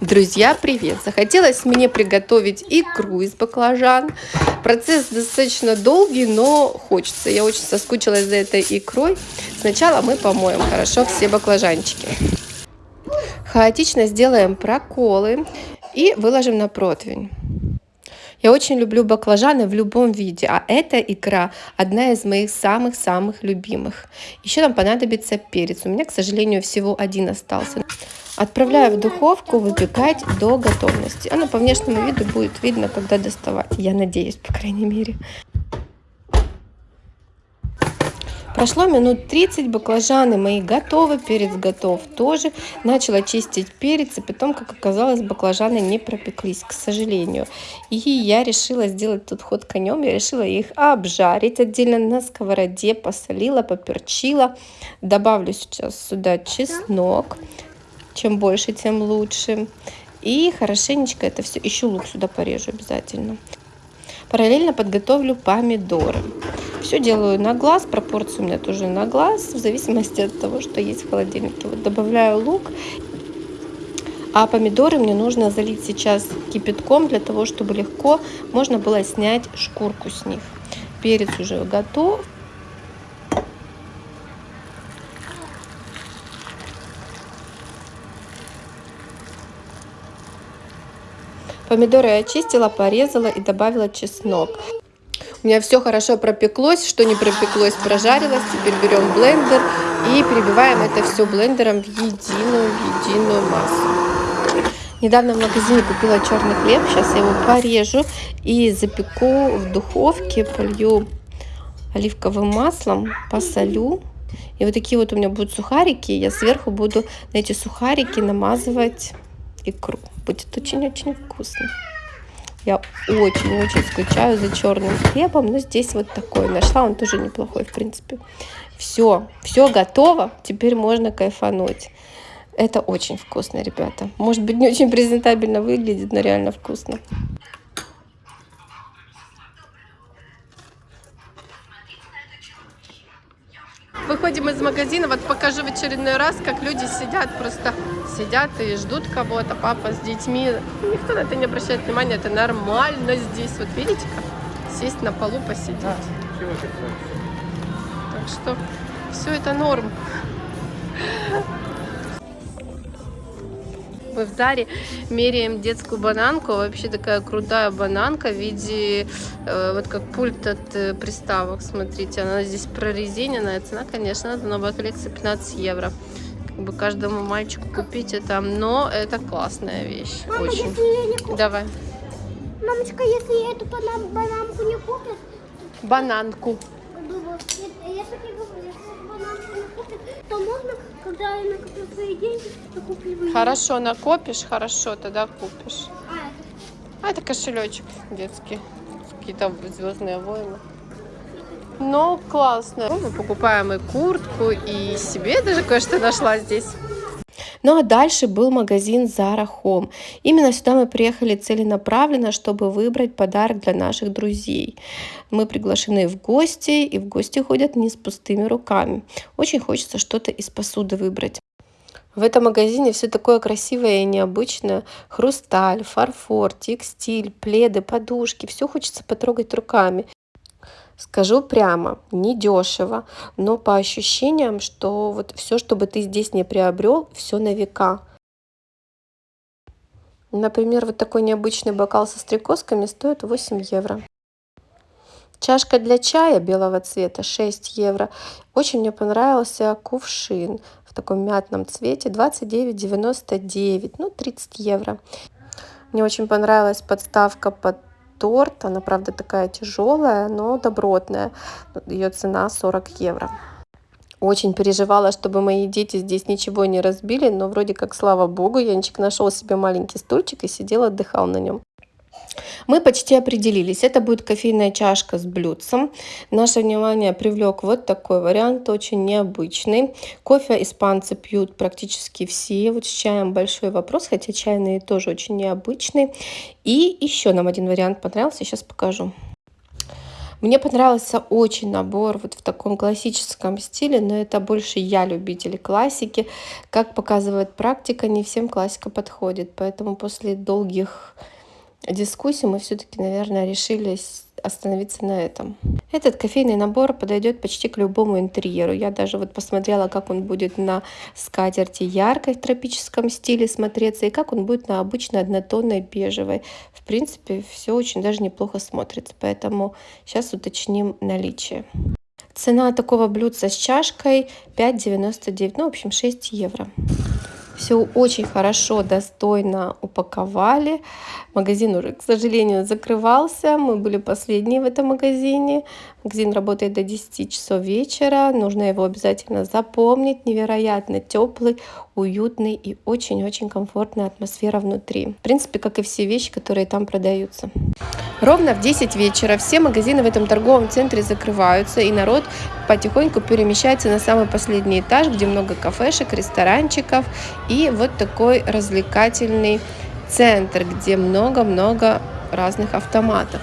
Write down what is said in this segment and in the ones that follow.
Друзья, привет! Захотелось мне приготовить икру из баклажан. Процесс достаточно долгий, но хочется. Я очень соскучилась за этой икрой. Сначала мы помоем хорошо все баклажанчики. Хаотично сделаем проколы и выложим на противень. Я очень люблю баклажаны в любом виде, а эта икра одна из моих самых-самых любимых. Еще нам понадобится перец. У меня, к сожалению, всего один остался. Отправляю в духовку выпекать до готовности. Оно по внешнему виду будет видно, когда доставать. Я надеюсь, по крайней мере. Прошло минут 30, баклажаны мои готовы, перец готов тоже. Начала чистить перец, и потом, как оказалось, баклажаны не пропеклись, к сожалению. И я решила сделать тут ход конем, я решила их обжарить отдельно на сковороде, посолила, поперчила. Добавлю сейчас сюда чеснок, чем больше, тем лучше. И хорошенечко это все, еще лук сюда порежу обязательно. Параллельно подготовлю помидоры. Все делаю на глаз, пропорции у меня тоже на глаз, в зависимости от того, что есть в холодильнике. Вот добавляю лук, а помидоры мне нужно залить сейчас кипятком, для того, чтобы легко можно было снять шкурку с них. Перец уже готов. Помидоры я очистила, порезала и добавила чеснок. У меня все хорошо пропеклось, что не пропеклось, прожарилось. Теперь берем блендер и перебиваем это все блендером в единую, в единую массу. Недавно в магазине купила черный хлеб, сейчас я его порежу и запеку в духовке, полью оливковым маслом, посолю. И вот такие вот у меня будут сухарики, я сверху буду на эти сухарики намазывать икру. Будет очень-очень вкусно. Я очень-очень скучаю за черным хлебом, но здесь вот такой нашла, он тоже неплохой, в принципе. Все, все готово, теперь можно кайфануть. Это очень вкусно, ребята. Может быть, не очень презентабельно выглядит, но реально вкусно. Выходим из магазина, вот покажу в очередной раз, как люди сидят, просто сидят и ждут кого-то, папа с детьми. Никто на это не обращает внимания, это нормально здесь. Вот видите, как сесть на полу посидеть. Да, так что все это норм. Мы в Заре меряем детскую бананку. Вообще такая крутая бананка в виде, э, вот как пульт от э, приставок. Смотрите, она здесь прорезиненная. Цена, конечно, это новая коллекция 15 евро. Как бы каждому мальчику купить это. Но это классная вещь. Мама, Очень. Не Давай. Мамочка, если я эту бананку не купят? Бананку. Если не купят, то можно когда я накоплю свои деньги, то куплю Хорошо, накопишь, хорошо, тогда купишь. А, это, а, это кошелечек детский. Какие-то звездные войны. Ну, классно. Мы покупаем и куртку, и себе даже кое-что нашла здесь. Ну а дальше был магазин Zara Home. Именно сюда мы приехали целенаправленно, чтобы выбрать подарок для наших друзей. Мы приглашены в гости, и в гости ходят не с пустыми руками. Очень хочется что-то из посуды выбрать. В этом магазине все такое красивое и необычное. Хрусталь, фарфор, текстиль, пледы, подушки. Все хочется потрогать руками. Скажу прямо, не дешево, но по ощущениям, что вот все, что бы ты здесь не приобрел, все на века. Например, вот такой необычный бокал со стрекозками стоит 8 евро. Чашка для чая белого цвета 6 евро. Очень мне понравился кувшин в таком мятном цвете 29,99, ну 30 евро. Мне очень понравилась подставка под торт. Она, правда, такая тяжелая, но добротная. Ее цена 40 евро. Очень переживала, чтобы мои дети здесь ничего не разбили, но вроде как, слава богу, Янчик нашел себе маленький стульчик и сидел, отдыхал на нем. Мы почти определились. Это будет кофейная чашка с блюдцем. Наше внимание привлек вот такой вариант, очень необычный. Кофе испанцы пьют практически все. Вот с чаем большой вопрос, хотя чайные тоже очень необычные. И еще нам один вариант понравился, сейчас покажу. Мне понравился очень набор вот в таком классическом стиле, но это больше я любитель классики. Как показывает практика, не всем классика подходит, поэтому после долгих дискуссий мы все-таки, наверное, решились остановиться на этом. Этот кофейный набор подойдет почти к любому интерьеру. Я даже вот посмотрела, как он будет на скатерти яркой в тропическом стиле смотреться и как он будет на обычной однотонной бежевой. В принципе, все очень даже неплохо смотрится, поэтому сейчас уточним наличие. Цена такого блюдца с чашкой 5,99, ну, в общем, 6 евро. Все очень хорошо, достойно упаковали. Магазин уже, к сожалению, закрывался. Мы были последние в этом магазине. Магазин работает до 10 часов вечера. Нужно его обязательно запомнить. Невероятно теплый, уютный и очень-очень комфортная атмосфера внутри. В принципе, как и все вещи, которые там продаются. Ровно в 10 вечера все магазины в этом торговом центре закрываются, и народ потихоньку перемещается на самый последний этаж, где много кафешек, ресторанчиков и вот такой развлекательный центр, где много-много разных автоматов.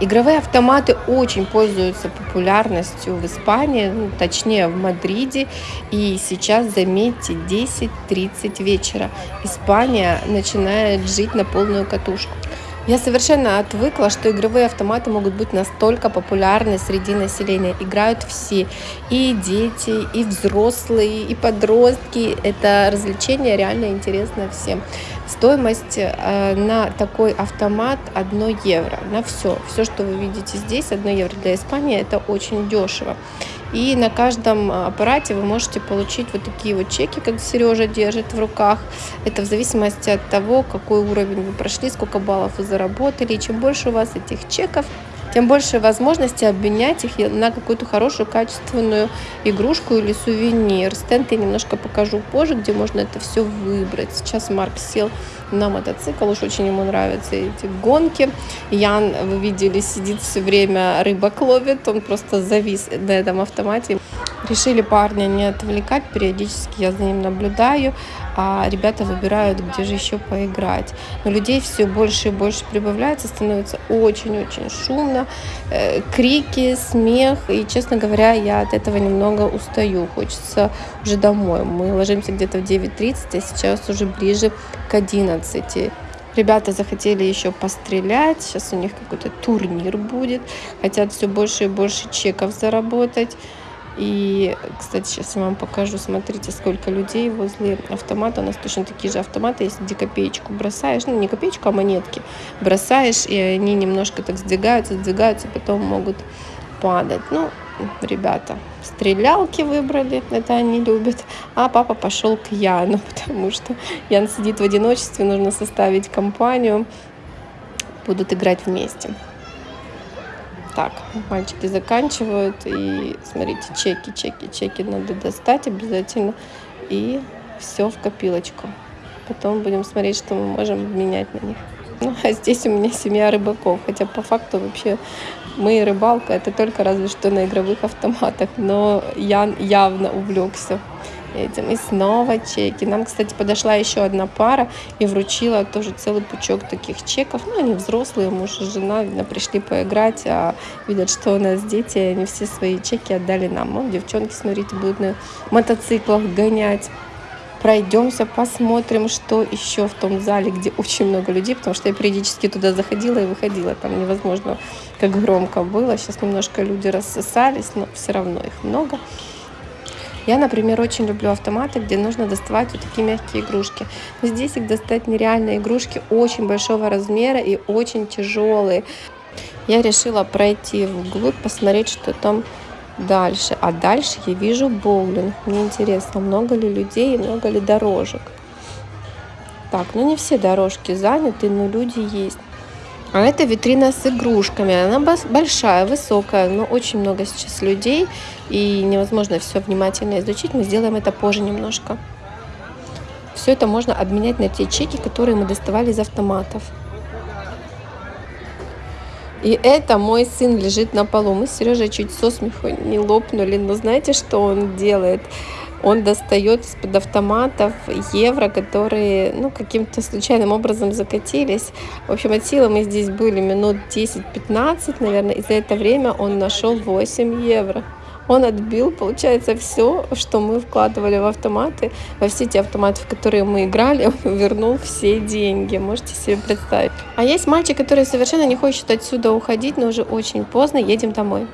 Игровые автоматы очень пользуются популярностью в Испании, ну, точнее в Мадриде. И сейчас, заметьте, 10-30 вечера. Испания начинает жить на полную катушку. Я совершенно отвыкла, что игровые автоматы могут быть настолько популярны среди населения. Играют все, и дети, и взрослые, и подростки. Это развлечение реально интересно всем. Стоимость э, на такой автомат 1 евро, на все. Все, что вы видите здесь, 1 евро для Испании, это очень дешево. И на каждом а, аппарате вы можете получить вот такие вот чеки, как Сережа держит в руках. Это в зависимости от того, какой уровень вы прошли, сколько баллов вы заработали. И чем больше у вас этих чеков, тем больше возможности обменять их на какую-то хорошую качественную игрушку или сувенир. Стенд я немножко покажу позже, где можно это все выбрать. Сейчас Марк сел на мотоцикл, уж очень ему нравятся эти гонки. Ян, вы видели, сидит все время, рыбок ловит, он просто завис на этом автомате. Решили парня не отвлекать, периодически я за ним наблюдаю, а ребята выбирают, где же еще поиграть. Но людей все больше и больше прибавляется, становится очень-очень шумно, э, крики, смех, и, честно говоря, я от этого немного устаю, хочется уже домой. Мы ложимся где-то в 9.30, а сейчас уже ближе к 11. Ребята захотели еще пострелять, сейчас у них какой-то турнир будет, хотят все больше и больше чеков заработать. И, кстати, сейчас я вам покажу, смотрите, сколько людей возле автомата. У нас точно такие же автоматы, если где копеечку бросаешь, ну не копеечку, а монетки бросаешь, и они немножко так сдвигаются, сдвигаются, потом могут падать. Ну, ребята, стрелялки выбрали, это они любят, а папа пошел к Яну, потому что Ян сидит в одиночестве, нужно составить компанию, будут играть вместе. Так, мальчики заканчивают. И смотрите, чеки, чеки, чеки надо достать обязательно. И все в копилочку. Потом будем смотреть, что мы можем менять на них. Ну, а здесь у меня семья рыбаков. Хотя по факту вообще мы и рыбалка это только разве что на игровых автоматах. Но Ян явно увлекся этим. И снова чеки. Нам, кстати, подошла еще одна пара и вручила тоже целый пучок таких чеков. Ну, они взрослые, муж и жена, видно, пришли поиграть, а видят, что у нас дети, и они все свои чеки отдали нам. Ну, девчонки, смотрите, будут на мотоциклах гонять пройдемся, посмотрим, что еще в том зале, где очень много людей, потому что я периодически туда заходила и выходила, там невозможно, как громко было. Сейчас немножко люди рассосались, но все равно их много. Я, например, очень люблю автоматы, где нужно доставать вот такие мягкие игрушки. Но здесь их достать нереально. Игрушки очень большого размера и очень тяжелые. Я решила пройти вглубь, посмотреть, что там дальше. А дальше я вижу боулинг. Мне интересно, много ли людей и много ли дорожек. Так, ну не все дорожки заняты, но люди есть. А это витрина с игрушками. Она большая, высокая, но очень много сейчас людей. И невозможно все внимательно изучить. Мы сделаем это позже немножко. Все это можно обменять на те чеки, которые мы доставали из автоматов. И это мой сын лежит на полу. Мы с Сережей чуть со смеху не лопнули. Но знаете, что он делает? Он достает из-под автоматов евро, которые ну, каким-то случайным образом закатились. В общем, от силы мы здесь были минут 10-15, наверное, и за это время он нашел 8 евро. Он отбил, получается, все, что мы вкладывали в автоматы, во все те автоматы, в которые мы играли, он вернул все деньги. Можете себе представить. А есть мальчик, который совершенно не хочет отсюда уходить, но уже очень поздно, едем домой.